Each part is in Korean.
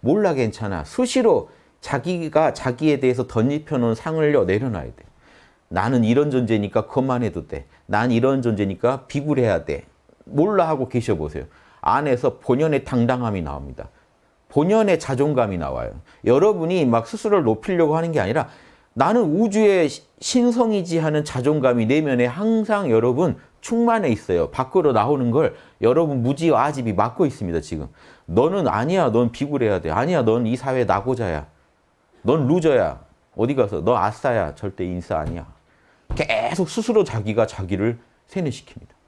몰라 괜찮아. 수시로 자기가 자기에 대해서 던집혀놓은 상을 내려놔야 돼. 나는 이런 존재니까 그것만 해도 돼. 난 이런 존재니까 비굴해야 돼. 몰라 하고 계셔보세요. 안에서 본연의 당당함이 나옵니다. 본연의 자존감이 나와요. 여러분이 막 스스로를 높이려고 하는 게 아니라 나는 우주의 신성이지 하는 자존감이 내면에 항상 여러분 충만해 있어요. 밖으로 나오는 걸 여러분 무지와 아집이 막고 있습니다. 지금. 너는 아니야. 넌 비굴해야 돼. 아니야. 넌 이 사회 나고자야. 넌 루저야. 어디 가서 너 아싸야. 절대 인싸 아니야. 계속 스스로 자기가 자기를 세뇌시킵니다.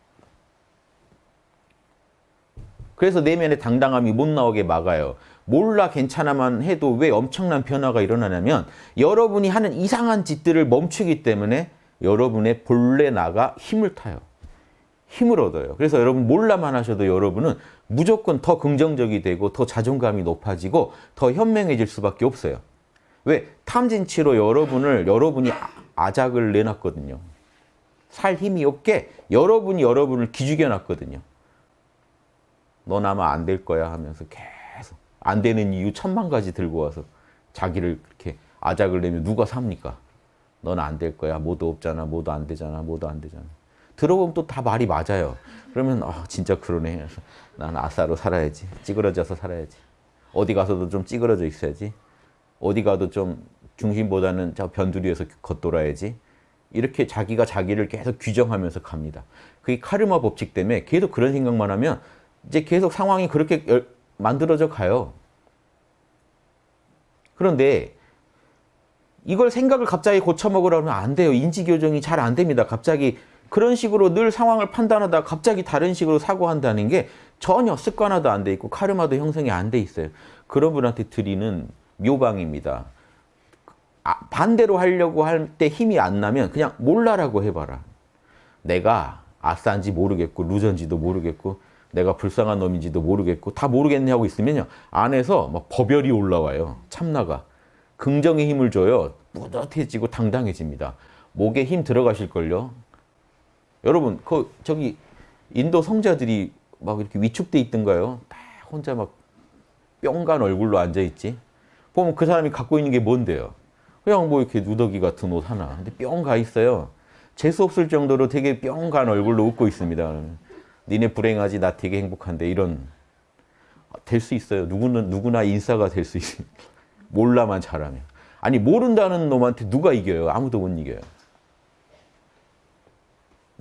그래서 내면의 당당함이 못 나오게 막아요. 몰라 괜찮아만 해도 왜 엄청난 변화가 일어나냐면 여러분이 하는 이상한 짓들을 멈추기 때문에 여러분의 본래 나가 힘을 타요. 힘을 얻어요. 그래서 여러분 몰라만 하셔도 여러분은 무조건 더 긍정적이 되고 더 자존감이 높아지고 더 현명해질 수밖에 없어요. 왜? 탐진치로 여러분을 여러분이 아작을 내놨거든요. 살 힘이 없게 여러분이 여러분을 기죽여 놨거든요. 넌 아마 안 될 거야 하면서 계속 안 되는 이유 천만 가지 들고 와서 자기를 그렇게 아작을 내면 누가 삽니까? 넌 안 될 거야. 뭐도 없잖아. 뭐도 안 되잖아. 뭐도 안 되잖아. 들어보면 또 다 말이 맞아요. 그러면 아 진짜 그러네. 난 아싸로 살아야지. 찌그러져서 살아야지. 어디 가서도 좀 찌그러져 있어야지. 어디 가도 좀 중심보다는 저 변두리에서 겉돌아야지. 이렇게 자기가 자기를 계속 규정하면서 갑니다. 그게 카르마 법칙 때문에 계속 그런 생각만 하면 이제 계속 상황이 그렇게 만들어져 가요. 그런데 이걸 생각을 갑자기 고쳐먹으라면 안 돼요. 인지교정이 잘 안 됩니다. 갑자기 그런 식으로 늘 상황을 판단하다 갑자기 다른 식으로 사고한다는 게 전혀 습관화도 안 돼 있고 카르마도 형성이 안 돼 있어요. 그런 분한테 드리는 묘방입니다. 아, 반대로 하려고 할 때 힘이 안 나면 그냥 몰라라고 해봐라. 내가 아싸인지 모르겠고 루전지도 모르겠고 내가 불쌍한 놈인지도 모르겠고 다 모르겠네 하고 있으면요. 안에서 막 버별이 올라와요. 참나가. 긍정의 힘을 줘요. 뿌듯해지고 당당해집니다. 목에 힘 들어가실걸요. 여러분, 그 저기 인도 성자들이 막 이렇게 위축돼 있던가요? 다 혼자 막 뿅간 얼굴로 앉아있지. 보면 그 사람이 갖고 있는 게 뭔데요? 그냥 뭐 이렇게 누더기 같은 옷 하나. 근데 뿅 가 있어요. 재수 없을 정도로 되게 뿅 간 얼굴로 웃고 있습니다. 니네 불행하지 나 되게 행복한데 이런 될 수 있어요. 누구는 누구나 인싸가 될 수 있습니다. 몰라만 잘하면. 아니 모른다는 놈한테 누가 이겨요? 아무도 못 이겨요.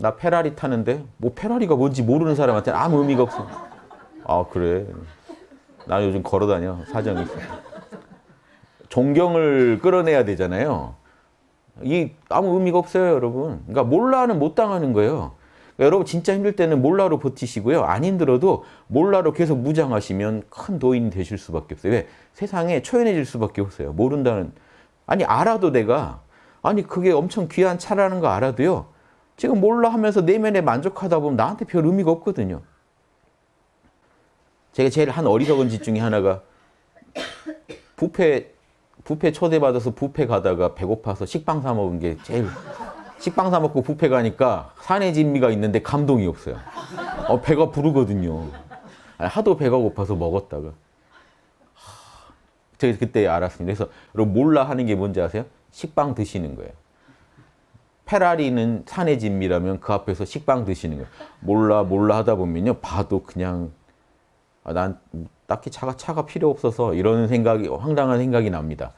나 페라리 타는데 뭐 페라리가 뭔지 모르는 사람한테 아무 의미가 없어. 아 그래. 나 요즘 걸어다녀 사정이. 존경을 끌어내야 되잖아요. 이 아무 의미가 없어요, 여러분. 그러니까 몰라는 못 당하는 거예요. 그러니까 여러분 진짜 힘들 때는 몰라로 버티시고요. 안 힘들어도 몰라로 계속 무장하시면 큰 도인이 되실 수밖에 없어요. 왜? 세상에 초연해질 수밖에 없어요. 모른다는 아니 알아도 내가 아니 그게 엄청 귀한 차라는 거 알아도요. 지금 몰라 하면서 내면에 만족하다 보면 나한테 별 의미가 없거든요. 제가 제일 한 어리석은 짓 중에 하나가 부페 부페 초대받아서 부페 가다가 배고파서 식빵 사 먹은 게 제일 식빵 사 먹고 부페 가니까 산의 진미가 있는데 감동이 없어요. 어, 배가 부르거든요. 하도 배가 고파서 먹었다가 제가 그때 알았습니다. 그래서 몰라 하는 게 뭔지 아세요? 식빵 드시는 거예요. 페라리는 산의 진미라면 그 앞에서 식빵 드시는 거예요. 몰라 몰라 하다 보면요. 봐도 그냥 아, 난 딱히 차가 차가 필요 없어서 이런 생각이 황당한 생각이 납니다.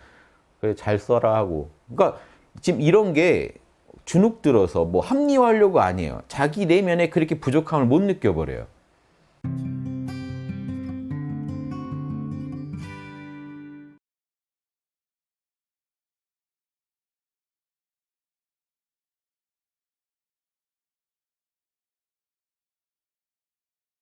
그래 잘 써라 하고. 그러니까 지금 이런 게 주눅 들어서 뭐 합리화하려고 아니에요. 자기 내면에 그렇게 부족함을 못 느껴버려요.